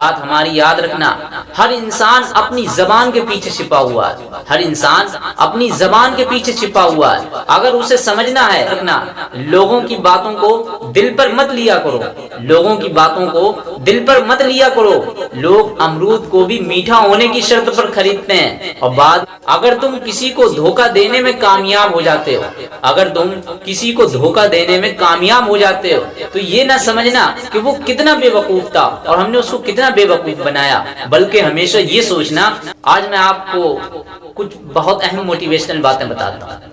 बात हमारी याद रखना, हर इंसान अपनी जबान के पीछे छिपा हुआ है। हर इंसान अपनी जबान के पीछे छिपा हुआ है। अगर उसे समझना है, रखना, लोगों की बातों को दिल पर मत लिया करो। लोगों की बातों को दिल पर मत लिया करो। लोग अमरूद को भी मीठा होने की शर्त पर खरीदते हैं। और बाद, अगर तुम किसी को धोखा देने में कामयाब हो जाते हो, अगर तुम किसी को धोखा देने में कामयाब हो जाते हो तो ये ना समझना कि वो कितना बेवकूफ़ था और हमने उसको कितना बेवकूफ़ बनाया, बल्कि हमेशा ये सोचना, आज मैं आपको कुछ बहुत अहम मोटिवेशनल बातें बताता हूँ।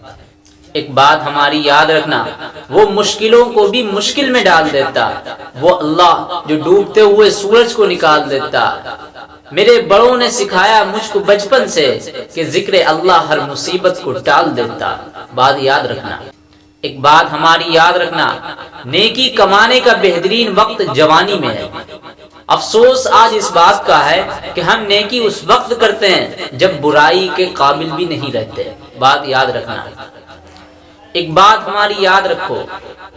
एक बात हमारी याद रखना, वो मुश्किलों को भी मुश्किल में डाल देता, वो अल्लाह जो डूबते हुए सूरज को निकाल देता। मेरे बड़ों ने सिखाया मुझको बचपन से कि ज़िक्र अल्लाह हर मुसीबत को टाल देता। बात याद रखना। एक बात हमारी याद रखना, नेकी कमाने का बेहतरीन वक्त जवानी में है। अफसोस आज इस बात का है कि हम नेकी उस वक्त करते हैं जब बुराई के काबिल भी नहीं रहते। बात याद रखना। एक बात हमारी याद रखो,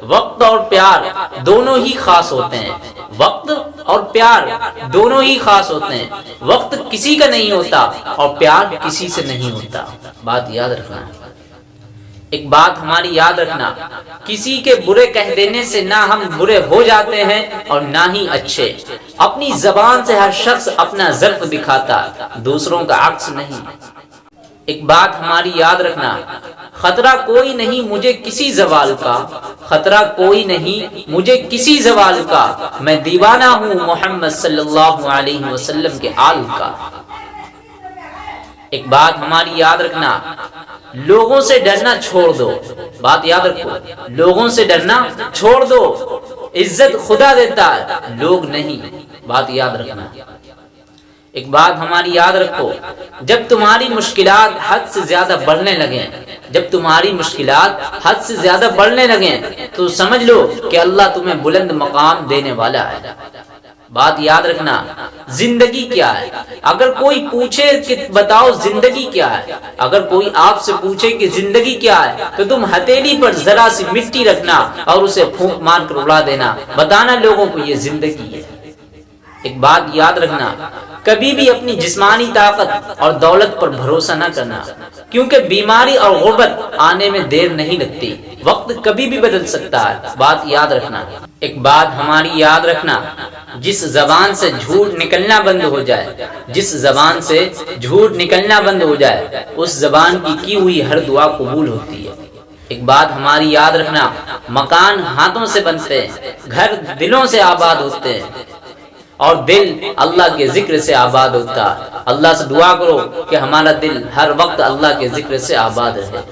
वक्त और प्यार दोनों ही खास होते हैं। वक्त और प्यार दोनों ही खास होते हैं। वक्त किसी का नहीं होता और प्यार किसी से नहीं होता। बात याद रखना। एक बात हमारी याद रखना, किसी के बुरे कह देने से ना हम बुरे हो जाते हैं और ना ही अच्छे। अपनी जबान से हर शख्स अपना जर्फ दिखाता, दूसरों का अक्स नहीं। एक बात हमारी याद रखना, खतरा कोई नहीं मुझे किसी जवाल का, खतरा कोई नहीं मुझे किसी जवाल का। मैं दीवाना हूँ मोहम्मद सल्लल्लाहु अलैहि वसल्लम के आल का। एक बात हमारी याद रखना लोगों से डरना छोड़ दो। बात याद रखो, लोगों से डरना छोड़ दो। इज़्ज़त खुदा देता है लोग नहीं। बात याद रखना। एक बात हमारी याद रखो, जब तुम्हारी मुश्किलात हद से ज़्यादा बढ़ने लगे, जब तुम्हारी मुश्किलात हद से ज़्यादा बढ़ने लगे तो समझ लो कि अल्लाह तुम्हें बुलंद मकाम देने वाला है। बात याद रखना, ज़िंदगी क्या है? अगर कोई पूछे कि बताओ ज़िंदगी क्या है? अगर कोई आपसे पूछे कि ज़िंदगी क्या है तो तुम हथेली पर जरा सी मिट्टी रखना और उसे फूंक मार कर उड़ा देना। बताना लोगों को ये ज़िंदगी है। एक बात याद रखना, कभी भी अपनी जिस्मानी ताकत और दौलत पर भरोसा न करना, क्योंकि बीमारी और गुर्बत आने में देर नहीं लगती। वक्त कभी भी बदल सकता है। बात याद रखना, एक बात हमारी याद रखना जिस जबान से झूठ निकलना बंद हो जाए, जिस जबान से झूठ निकलना बंद हो जाए, उस जबान की की हुई हर दुआ कबूल होती है। एक बात हमारी याद रखना, मकान हाथों से बनते हैं, घर दिलों से आबाद होते हैं। और दिल अल्लाह के ज़िक्र से आबाद होता है। अल्लाह से दुआ करो कि हमारा दिल हर वक्त अल्लाह के ज़िक्र से आबाद रहे।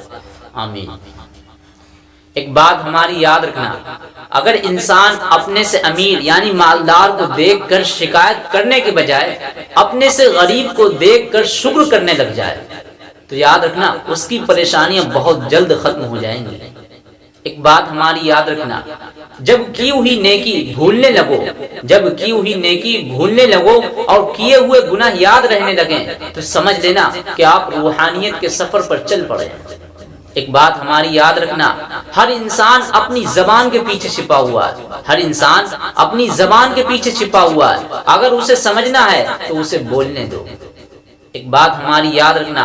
आमीन। एक बात हमारी याद रखना। अगर इंसान अपने से अमीर, यानी मालदार को देखकर शिकायत करने के बजाय अपने से गरीब को देखकर शुक्र करने लग जाए तो याद रखना, उसकी परेशानियाँ बहुत जल्द खत्म हो जाएँगी। एक बात हमारी याद रखना, जब की हुई नेकी भूलने लगो, जब की हुई नेकी भूलने लगो और किए हुए गुनाह याद रहने लगे तो समझ लेना कि आप रूहानियत के सफ़र पर चल पड़े एक बात हमारी याद रखना, हर इंसान अपनी जबान के पीछे छिपा हुआ है। हर इंसान अपनी जबान के पीछे छिपा हुआ है। अगर उसे समझना है तो उसे बोलने दो। एक बात हमारी याद रखना,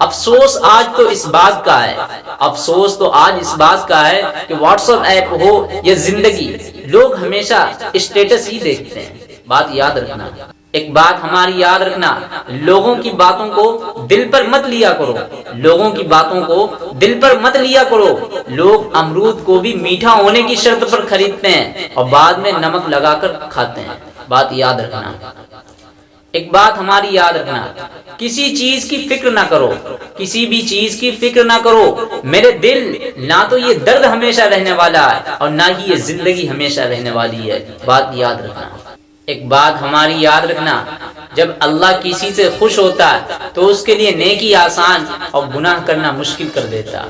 अफसोस आज तो इस बात का है। अफसोस तो आज इस बात का है कि व्हाट्सएप ऐप हो या ज़िंदगी, लोग हमेशा स्टेटस ही देखते हैं। बात याद रखना। एक बात हमारी याद रखना, लोगों की बातों को दिल पर मत लिया करो। लोगों की बातों को दिल पर मत लिया करो। लोग अमरूद को भी मीठा होने की शर्त पर खरीदते हैं और बाद में नमक लगाकर खाते हैं। बात याद रखना। एक बात हमारी याद रखना, किसी चीज़ की फ़िक्र ना करो। किसी भी चीज़ की फ़िक्र ना करो। मेरे दिल, ना तो ये दर्द हमेशा रहने वाला है और ना ही ये ज़िंदगी हमेशा रहने वाली है। बात याद रखना। एक बात हमारी याद रखना, जब अल्लाह किसी से खुश होता है तो उसके लिए नेकी आसान और गुनाह करना मुश्किल कर देता।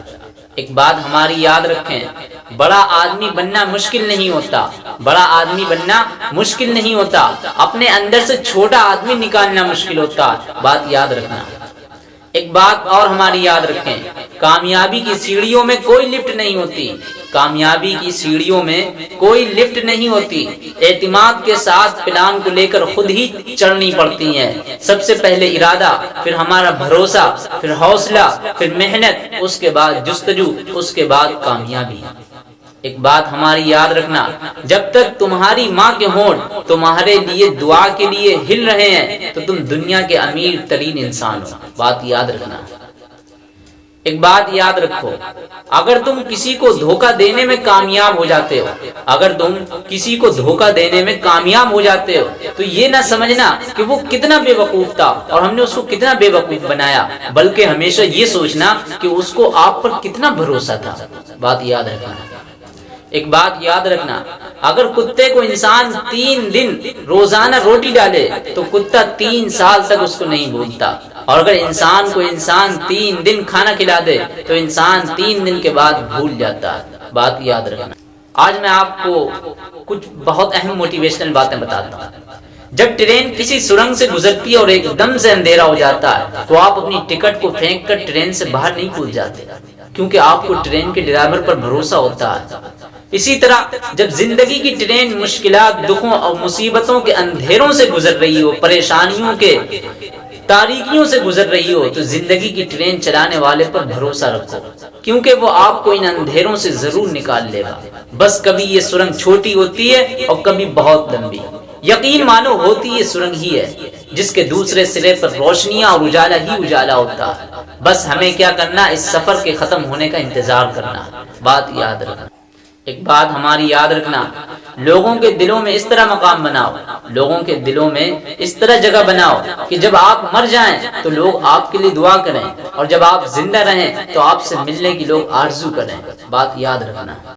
एक बात हमारी याद रखें, बड़ा आदमी बनना मुश्किल नहीं होता, बड़ा आदमी बनना मुश्किल नहीं होता, अपने अंदर से छोटा आदमी निकालना मुश्किल होता, बात याद रखना। एक बात और हमारी याद रखें, कामयाबी की सीढ़ियों में कोई लिफ्ट नहीं होती कामयाबी की सीढ़ियों में कोई लिफ्ट नहीं होती। एतमाद के साथ प्लान को लेकर खुद ही चढ़नी पड़ती है। सबसे पहले इरादा, फिर हमारा भरोसा, फिर हौसला, फिर मेहनत, उसके बाद जुस्तजू, उसके बाद कामयाबी। एक बात हमारी याद रखना, जब तक तुम्हारी माँ के होंठ तुम्हारे लिए दुआ के लिए हिल रहे हैं तो तुम दुनिया के अमीर तरीन इंसान हो। बात याद रखना। एक बात याद रखो, अगर तुम किसी को धोखा देने में कामयाब हो जाते हो, अगर तुम किसी को धोखा देने में कामयाब हो जाते हो तो ये ना समझना कि वो कितना बेवकूफ़ था और हमने उसको कितना बेवकूफ़ बनाया, बल्कि हमेशा ये सोचना कि उसको आप पर कितना भरोसा था। बात याद रखना। एक बात याद रखना, अगर कुत्ते को इंसान तीन दिन रोज़ाना रोटी डाले तो कुत्ता तीन साल तक उसको नहीं भूलता। और अगर इंसान को इंसान तीन दिन खाना खिला दे तो इंसान तीन दिन के बाद भूल जाता है। बात याद रखना। आज मैं आपको कुछ बहुत अहम मोटिवेशनल बातें बताता हूँ। जब ट्रेन किसी सुरंग से गुजरती है और एकदम से अंधेरा हो जाता है तो आप अपनी टिकट को फेंक कर ट्रेन से बाहर नहीं कूद जाते, क्योंकि आपको ट्रेन के ड्राइवर पर भरोसा होता है। इसी तरह, जब ज़िंदगी की ट्रेन मुश्किल दुखों और मुसीबतों के अंधेरों से गुजर रही हो, परेशानियों के तारीखियों से गुजर रही हो तो ज़िंदगी की ट्रेन चलाने वाले पर भरोसा रखो, क्योंकि वो आपको इन अंधेरों से ज़रूर निकाल लेगा। बस कभी ये सुरंग छोटी होती है और कभी बहुत लंबी। यकीन मानो, होती ये सुरंग ही है, जिसके दूसरे सिरे पर रोशनियाँ और उजाला ही उजाला होता है। बस हमें क्या करना, इस सफ़र के खत्म होने का इंतज़ार करना। बात याद रखना। एक बात हमारी याद रखना लोगों के दिलों में इस तरह मकाम बनाओ, लोगों के दिलों में इस तरह जगह बनाओ कि जब आप मर जाएँ तो लोग आपके लिए दुआ करें और जब आप ज़िंदा रहें तो आपसे मिलने की लोग आरज़ू करें। बात याद रखना।